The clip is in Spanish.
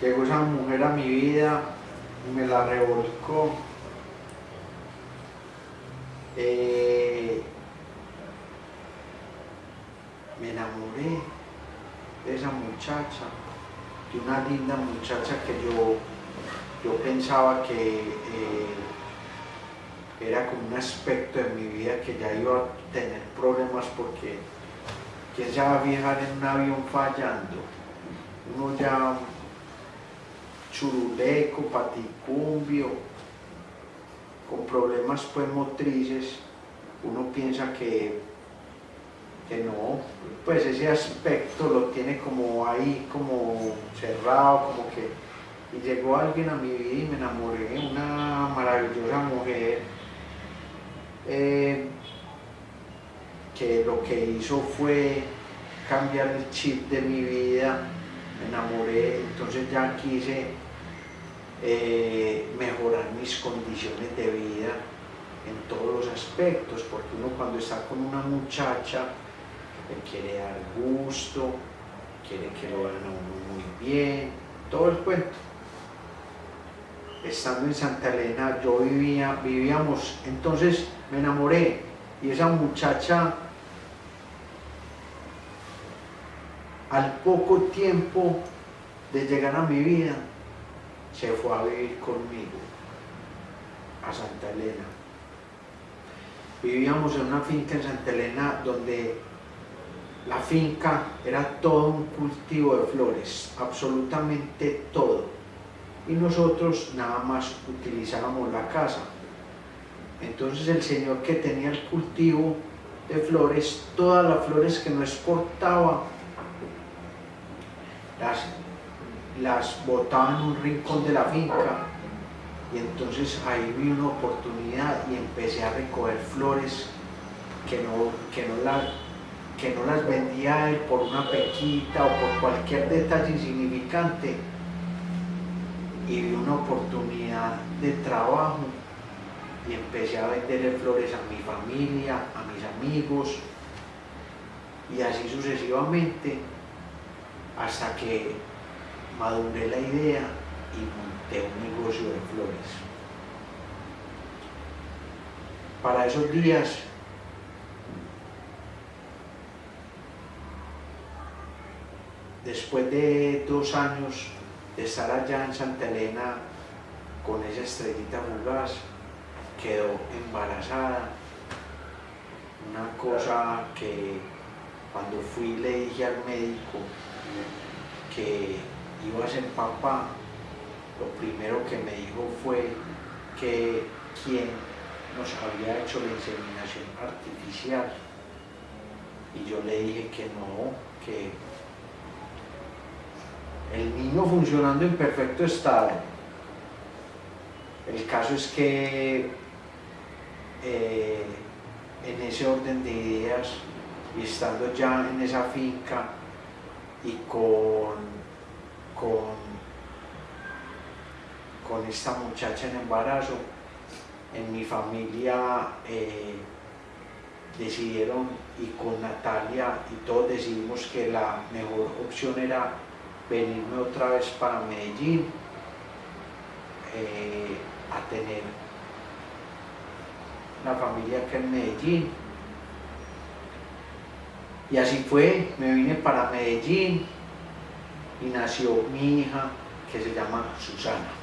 llegó esa mujer a mi vida me la revolcó. Eh, me enamoré de esa muchacha, de una linda muchacha que yo, yo pensaba que eh, era como un aspecto de mi vida que ya iba a tener problemas porque ¿quién se va a viajar en un avión fallando? Uno ya churuleco, paticumbio, con problemas pues motrices, uno piensa que, que no, pues ese aspecto lo tiene como ahí, como cerrado, como que... Y llegó alguien a mi vida y me enamoré, una maravillosa mujer, eh, que lo que hizo fue cambiar el chip de mi vida, me enamoré, entonces ya quise eh, mejorar mis condiciones de vida en todos los aspectos, porque uno cuando está con una muchacha le quiere dar gusto, quiere que lo hagan a uno muy bien, todo el cuento. Estando en Santa Elena, yo vivía, vivíamos, entonces me enamoré y esa muchacha al poco tiempo de llegar a mi vida se fue a vivir conmigo a Santa Elena. Vivíamos en una finca en Santa Elena donde la finca era todo un cultivo de flores, absolutamente todo. Y nosotros nada más utilizábamos la casa. Entonces el señor que tenía el cultivo de flores, todas las flores que no exportaba, las las botaba en un rincón de la finca y entonces ahí vi una oportunidad y empecé a recoger flores que no, que no, que no las vendía él por una pequita o por cualquier detalle insignificante. Y vi una oportunidad de trabajo y empecé a venderle flores a mi familia, a mis amigos y así sucesivamente hasta que maduré la idea y monté un negocio de flores. Para esos días después de dos años de estar allá en Santa Elena con esa estrellita fugaz, quedó embarazada. Una cosa que cuando fui le dije al médico que iba a ser papá, lo primero que me dijo fue que quien nos había hecho la inseminación artificial. Y yo le dije que no, que el niño funcionando en perfecto estado. El caso es que eh, en ese orden de ideas y estando ya en esa finca y con con, esta muchacha en embarazo, en mi familia eh, decidieron y con Natalia y todos decidimos que la mejor opción era venirme otra vez para Medellín eh, a tener una familia que en Medellín y así fue, me vine para Medellín y nació mi hija que se llama Susana.